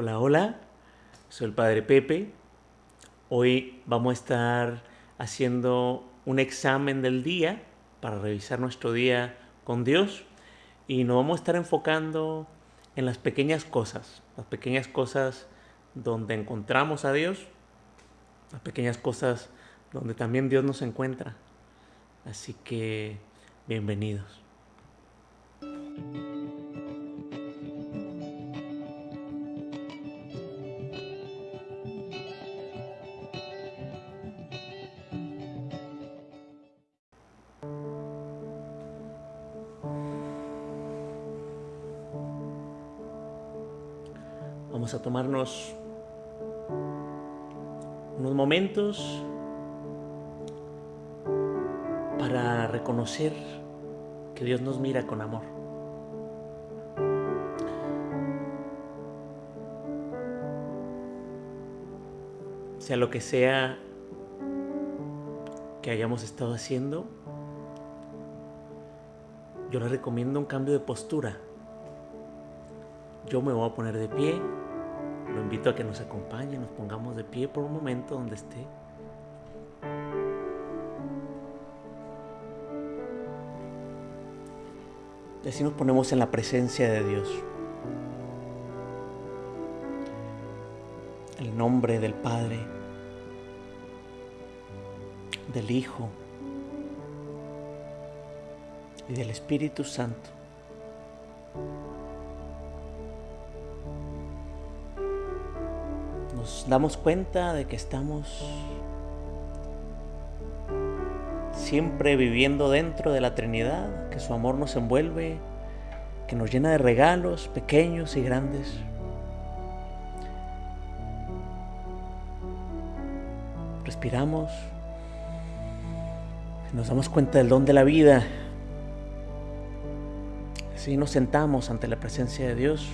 Hola, hola, soy el Padre Pepe. Hoy vamos a estar haciendo un examen del día para revisar nuestro día con Dios y nos vamos a estar enfocando en las pequeñas cosas, las pequeñas cosas donde encontramos a Dios, las pequeñas cosas donde también Dios nos encuentra. Así que bienvenidos. Tomarnos unos momentos para reconocer que Dios nos mira con amor. Sea lo que sea que hayamos estado haciendo, yo les recomiendo un cambio de postura. Yo me voy a poner de pie, invito a que nos acompañe, nos pongamos de pie por un momento donde esté. Y así nos ponemos en la presencia de Dios. El nombre del Padre, del Hijo y del Espíritu Santo. Damos cuenta de que estamos siempre viviendo dentro de la Trinidad, que su amor nos envuelve, que nos llena de regalos pequeños y grandes. Respiramos, nos damos cuenta del don de la vida. Así nos sentamos ante la presencia de Dios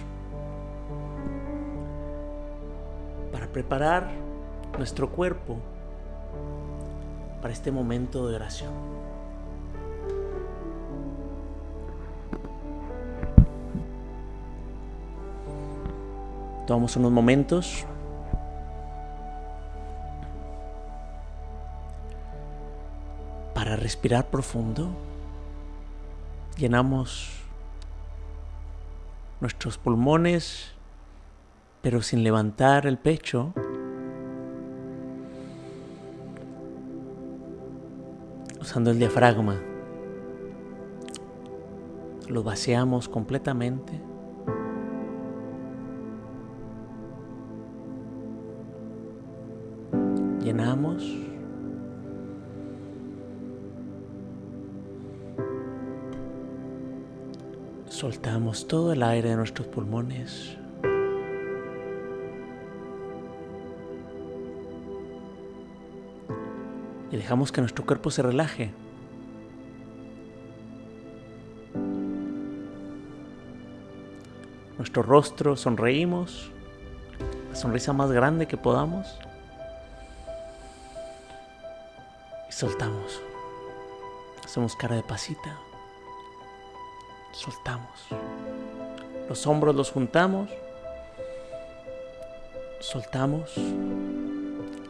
preparar nuestro cuerpo para este momento de oración. Tomamos unos momentos para respirar profundo. Llenamos nuestros pulmones, pero sin levantar el pecho. usando el diafragma. Lo vaciamos completamente. Llenamos. Soltamos todo el aire de nuestros pulmones. Dejamos que nuestro cuerpo se relaje. Nuestro rostro sonreímos, la sonrisa más grande que podamos y soltamos. Hacemos cara de pasita, soltamos. Los hombros los juntamos, soltamos,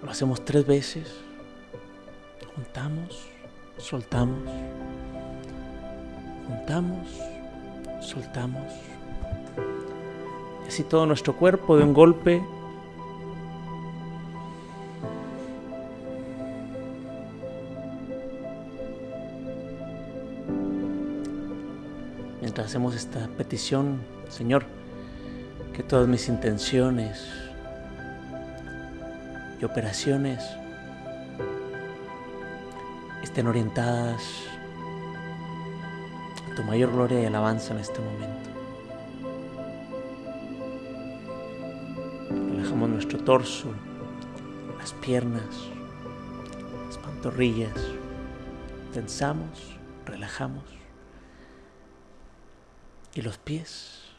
lo hacemos tres veces juntamos, soltamos, juntamos, soltamos. Y así todo nuestro cuerpo de un golpe mientras hacemos esta petición, Señor, que todas mis intenciones y operaciones estén orientadas a tu mayor gloria y alabanza en este momento. Relajamos nuestro torso, las piernas, las pantorrillas. Tensamos, relajamos. Y los pies,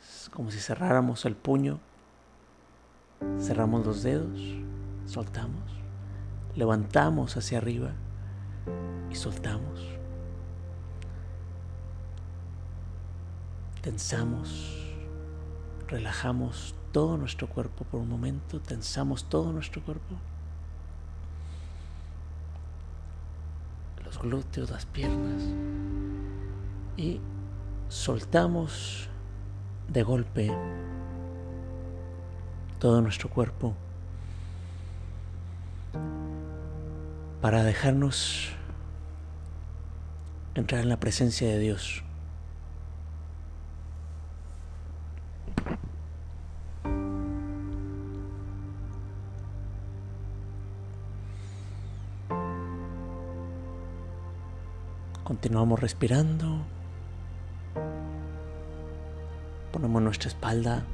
es como si cerráramos el puño. Cerramos los dedos, soltamos levantamos hacia arriba y soltamos. Tensamos, relajamos todo nuestro cuerpo por un momento, tensamos todo nuestro cuerpo. Los glúteos, las piernas. Y soltamos de golpe todo nuestro cuerpo para dejarnos entrar en la presencia de Dios. Continuamos respirando. Ponemos nuestra espalda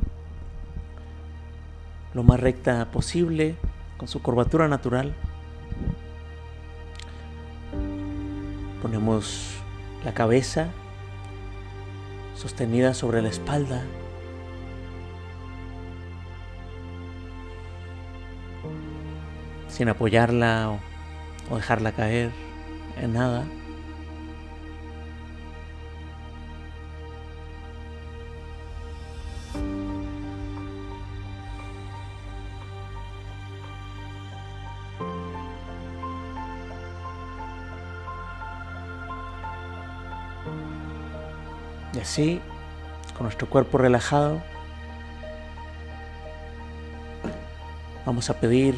lo más recta posible, con su curvatura natural. Ponemos la cabeza sostenida sobre la espalda. Sin apoyarla o, dejarla caer en nada. Así, con nuestro cuerpo relajado, vamos a pedir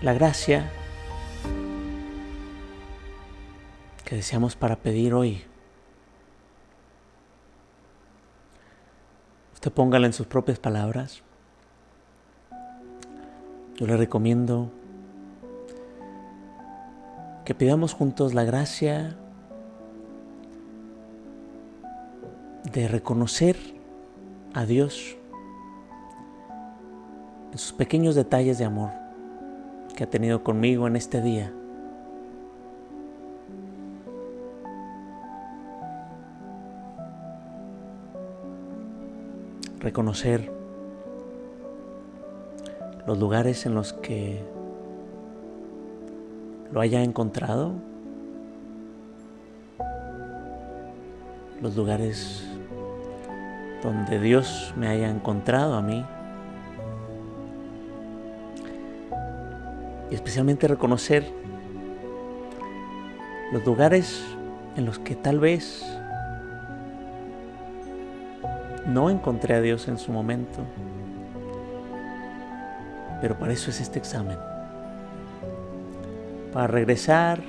la gracia que deseamos para pedir hoy. Usted póngala en sus propias palabras. Yo le recomiendo que pidamos juntos la gracia de reconocer a Dios en sus pequeños detalles de amor que ha tenido conmigo en este día. Reconocer los lugares en los que lo haya encontrado, los lugares donde Dios me haya encontrado a mí. Y especialmente reconocer los lugares en los que tal vez no encontré a Dios en su momento. Pero para eso es este examen. Para regresar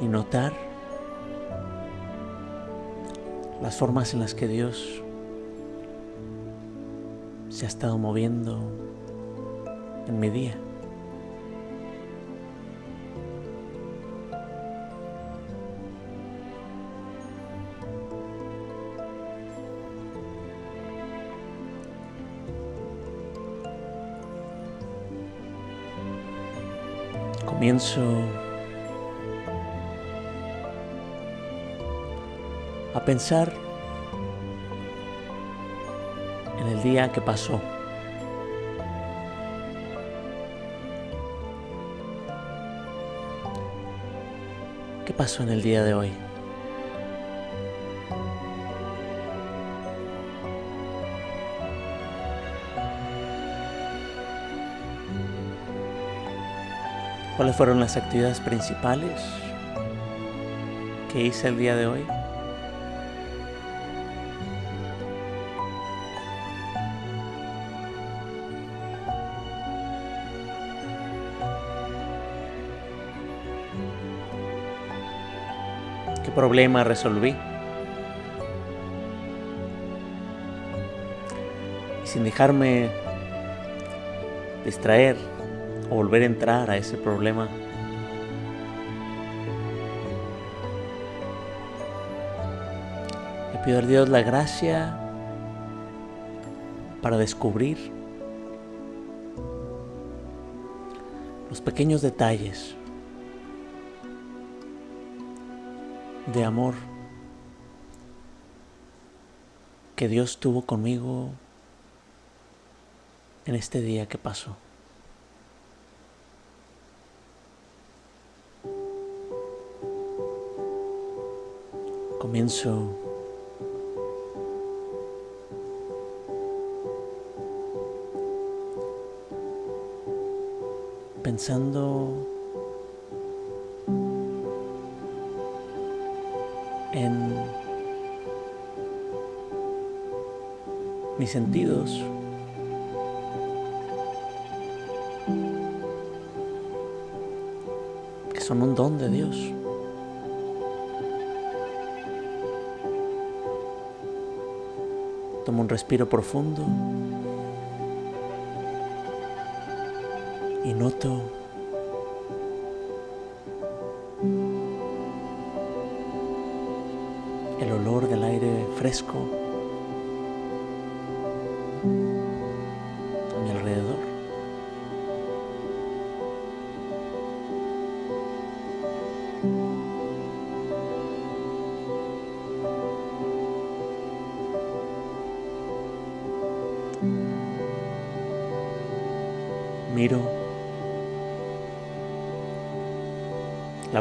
y notar las formas en las que Dios se ha estado moviendo en mi día. Comienzo a pensar el día que pasó. ¿Qué pasó en el día de hoy? ¿Cuáles fueron las actividades principales que hice el día de hoy? Problema resolví. Y sin dejarme distraer o volver a entrar a ese problema, le pido a Dios la gracia para descubrir los pequeños detalles de amor que Dios tuvo conmigo en este día que pasó. Comienzo pensando mis sentidos. que son un don de Dios. Tomo un respiro profundo y noto el olor del aire fresco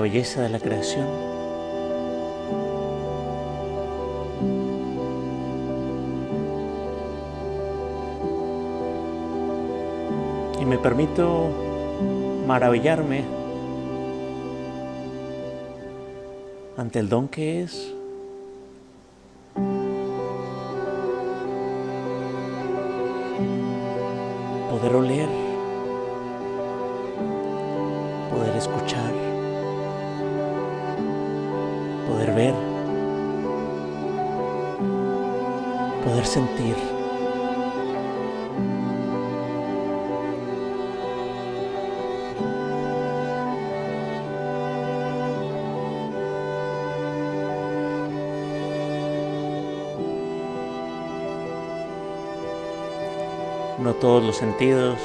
belleza de la creación. Y me permito maravillarme ante el don que es poder oler, poder escuchar, poder ver, poder sentir. No todos los sentidos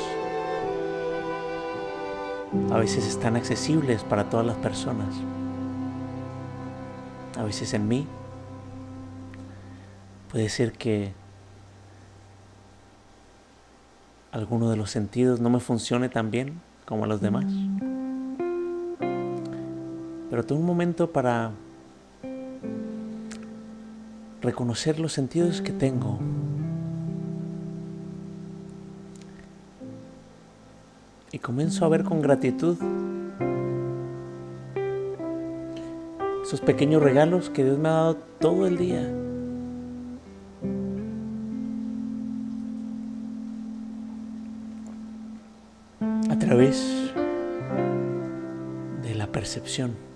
a veces están accesibles para todas las personas. A veces en mí puede ser que alguno de los sentidos no me funcione tan bien como a los demás. Pero tengo un momento para reconocer los sentidos que tengo y comienzo a ver con gratitud esos pequeños regalos que Dios me ha dado todo el día. A través de la percepción.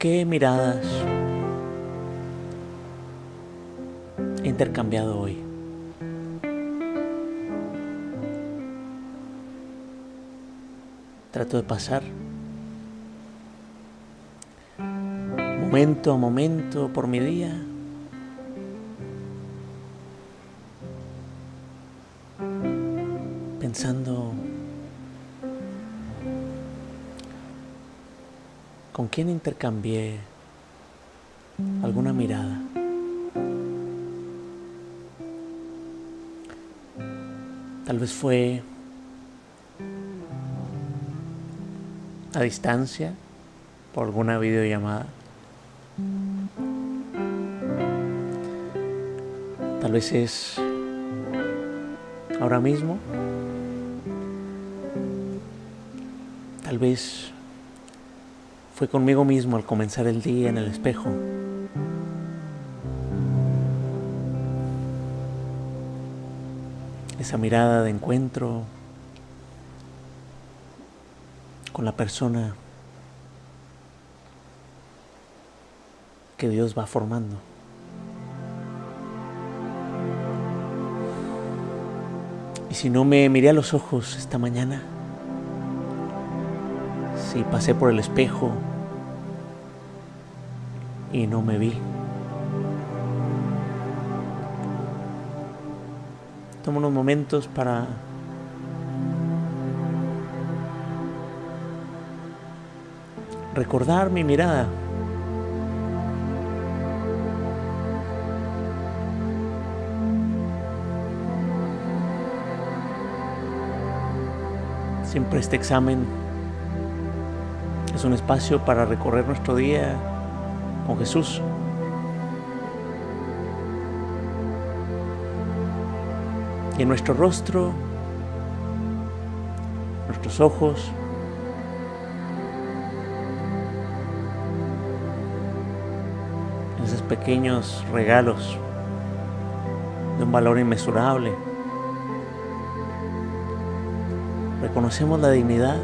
Qué miradas he intercambiado hoy. Trato de pasar momento a momento por mi día. Intercambié alguna mirada. Tal vez fue a distancia por alguna videollamada. Tal vez es ahora mismo. Tal vez fue conmigo mismo al comenzar el día en el espejo. Esa mirada de encuentro con la persona que Dios va formando. Y si no me miré a los ojos esta mañana, si pasé por el espejo y no me vi. Toma unos momentos para recordar mi mirada. Siempre este examen es un espacio para recorrer nuestro día con Jesús. Y en nuestro rostro, nuestros ojos, esos pequeños regalos de un valor inmesurable. Reconocemos la dignidad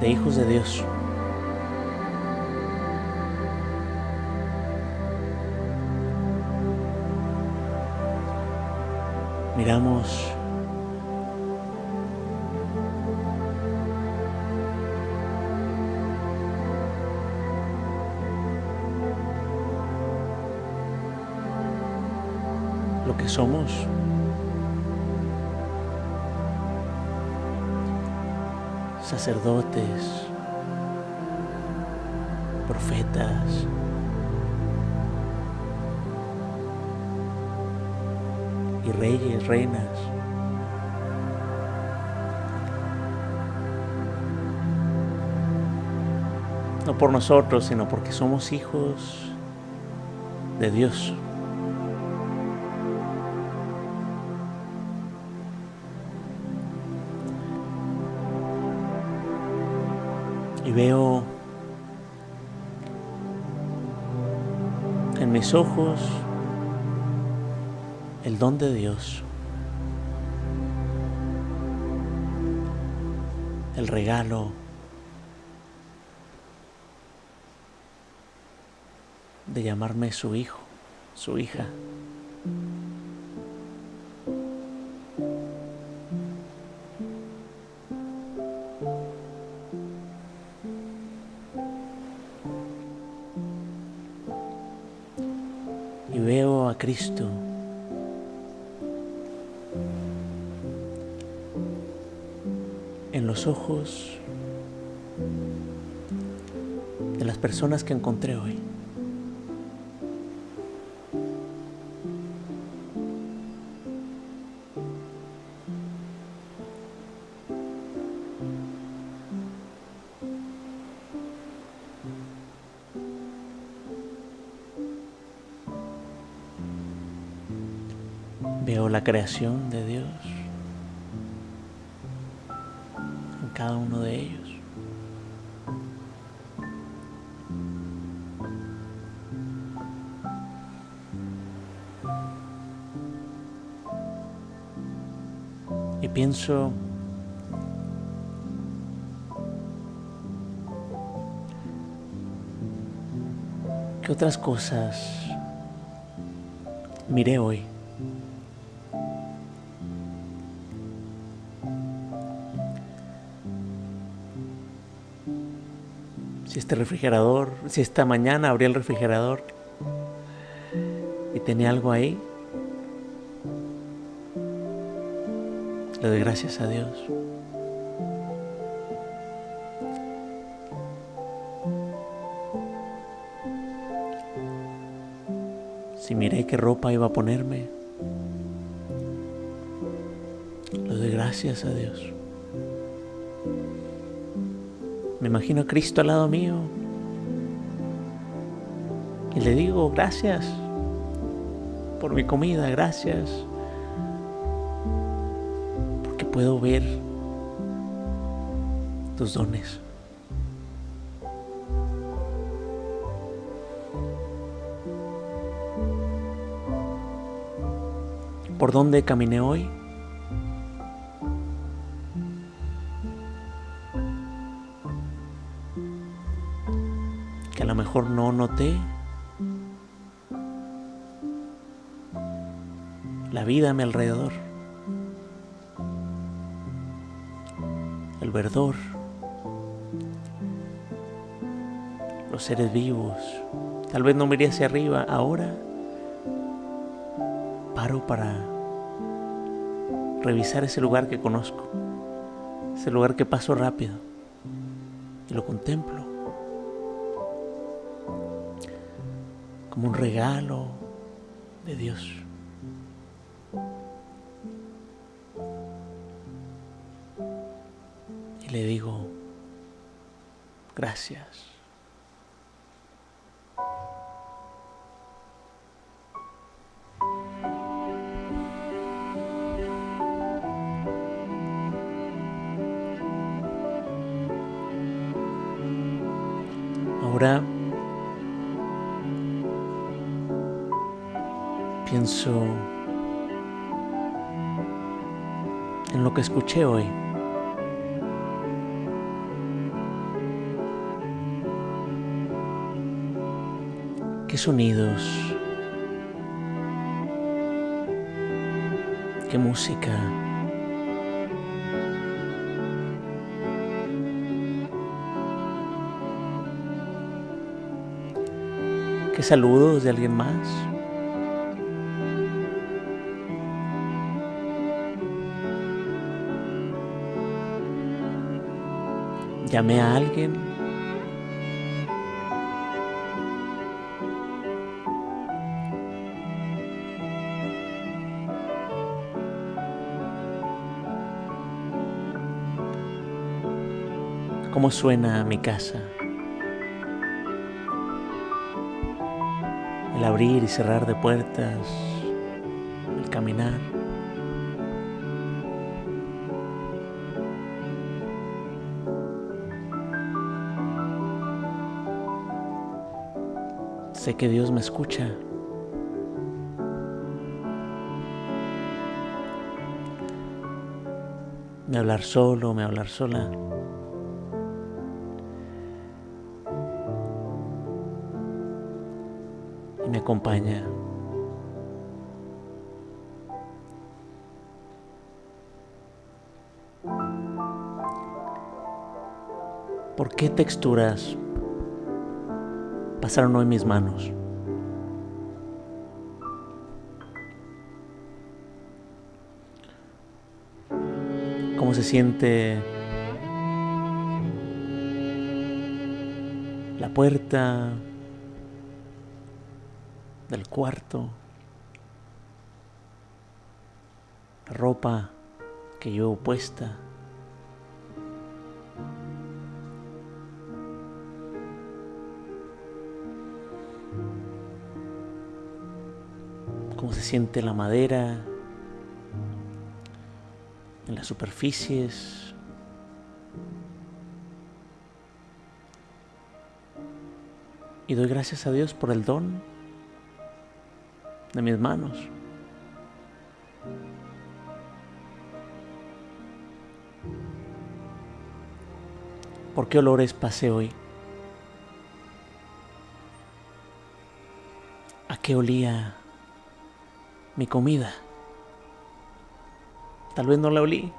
de hijos de Dios. Miramos lo que somos. Sacerdotes, profetas, y reyes, reinas. No por nosotros, sino porque somos hijos de Dios. Y veo en mis ojos el don de Dios, el regalo de llamarme su hijo, su hija. Cristo en los ojos de las personas que encontré hoy. De Dios en cada uno de ellos. Y pienso ¿Qué otras cosas miré hoy? Este refrigerador, si esta mañana abrí el refrigerador y tenía algo ahí, le doy gracias a Dios. Si miré qué ropa iba a ponerme, le doy gracias a Dios. Me imagino a Cristo al lado mío y le digo gracias por mi comida, gracias porque puedo ver tus dones. ¿Por dónde caminé hoy? Mejor no noté la vida a mi alrededor. El verdor. Los seres vivos. Tal vez no miré hacia arriba. Ahora paro para revisar ese lugar que conozco, ese lugar que paso rápido y lo contemplo como un regalo de Dios. Y le digo, gracias. Ahora en lo que escuché hoy. ¿Qué sonidos? ¿Qué música? ¿Qué saludos de alguien más? ¿Llamé a alguien? ¿Cómo suena mi casa? El abrir y cerrar de puertas, el caminar. Sé que Dios me escucha. Me hablar solo, me hablar sola. Y me acompaña. ¿Por qué texturas pasaron hoy mis manos? ¿Cómo se siente la puerta del cuarto? Ropa que llevo puesta. Siente la madera en las superficies. Y doy gracias a Dios por el don de mis manos. ¿Por qué olores pasé hoy? ¿A qué olía mi comida? Tal vez no la olí,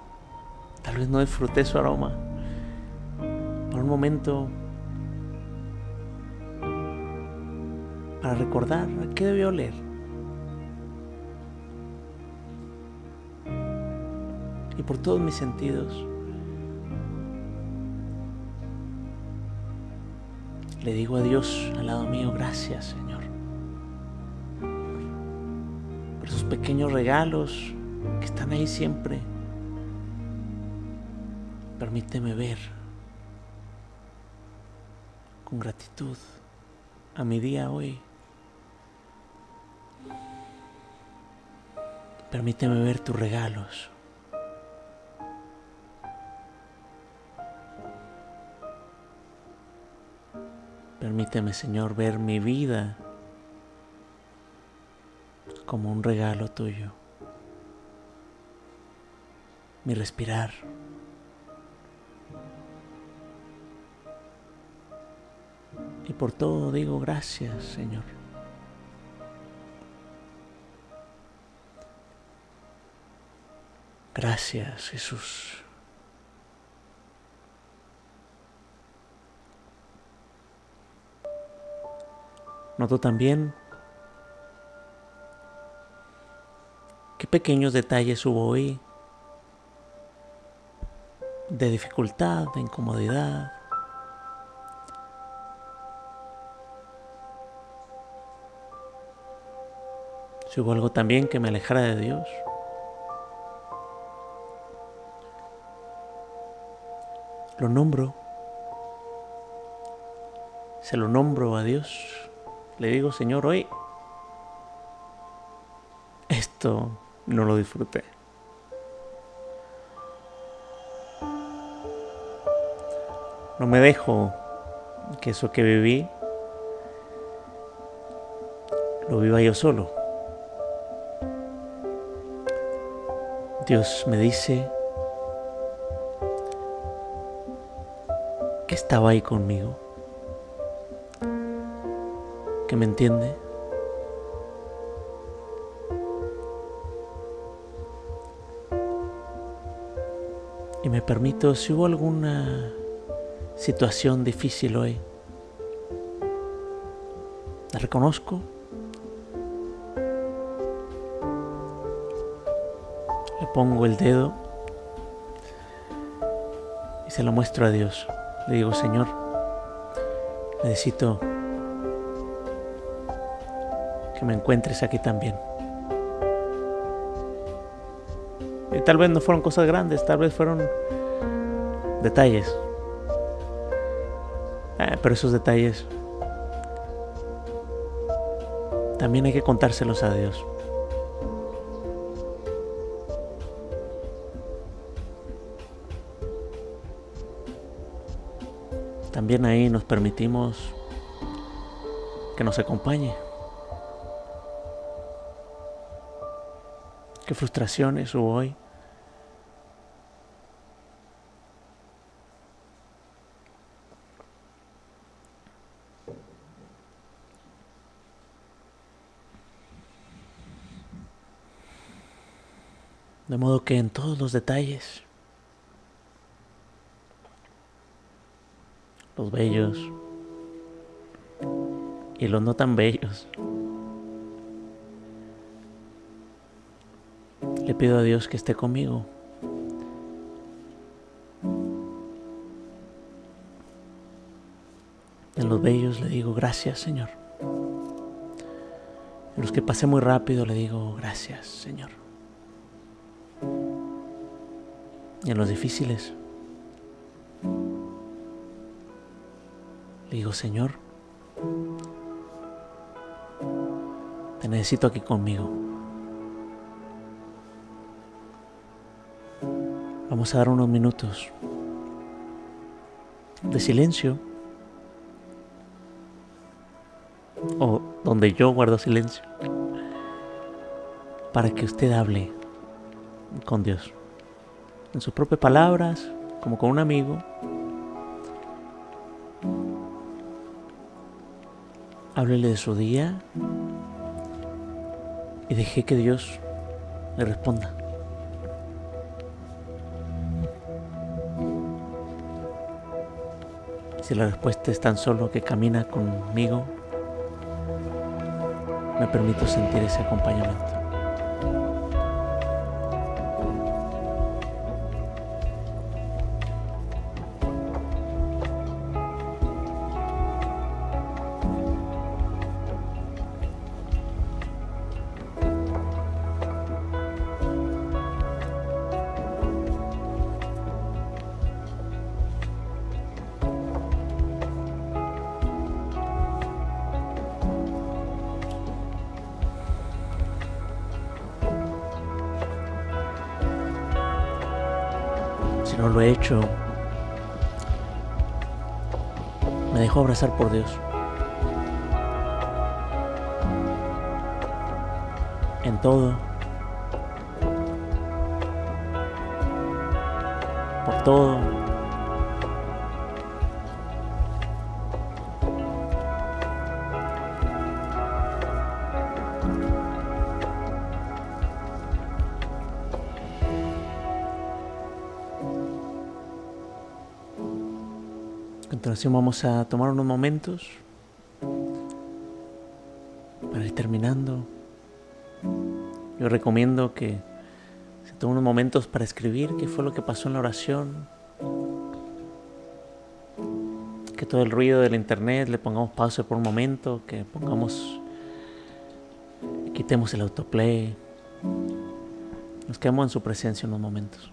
tal vez no disfruté su aroma. Por un momento, para recordar qué debió oler. Y por todos mis sentidos, le digo a Dios al lado mío, gracias Señor, pequeños regalos que están ahí siempre. Permíteme ver con gratitud a mi día hoy. Permíteme ver tus regalos. Permíteme, Señor, ver mi vida como un regalo tuyo. Mi respirar. Y por todo digo gracias, Señor. Gracias, Jesús. Noto también qué pequeños detalles hubo hoy de dificultad, de incomodidad. Si hubo algo también que me alejara de Dios. lo nombro, se lo nombro a Dios, le digo, Señor, hoy esto no lo disfruté. No me dejo que eso que viví lo viva yo solo. Dios me dice que estaba ahí conmigo, que me entiende. Me permito, si hubo alguna situación difícil hoy, la reconozco pongo el dedo y se lo muestro a Dios. Le digo, Señor, necesito que me encuentres aquí también. Y tal vez no fueron cosas grandes, tal vez fueron detalles. Eh, pero esos detalles también hay que contárselos a Dios. También ahí nos permitimos que nos acompañe. ¿Qué frustraciones hubo hoy? De modo que en todos los detalles los bellos y los no tan bellos. Le pido a Dios que esté conmigo. En los bellos le digo gracias, Señor. En los que pasé muy rápido le digo gracias, Señor. En los difíciles Le digo, Señor, te necesito aquí conmigo. Vamos a dar unos minutos de silencio. O donde yo guardo silencio. Para que usted hable con Dios. En sus propias palabras, como con un amigo. Háblele de su día y deje que Dios le responda. Si la respuesta es tan solo que camina conmigo, me permito sentir ese acompañamiento. No lo he hecho, me dejo abrazar por Dios. En todo. Por todo. Continuación vamos a tomar unos momentos para ir terminando. Yo recomiendo que se tomen unos momentos para escribir qué fue lo que pasó en la oración. Que todo el ruido del internet le pongamos pausa por un momento, que pongamos, quitemos el autoplay. Nos quedamos en su presencia unos momentos.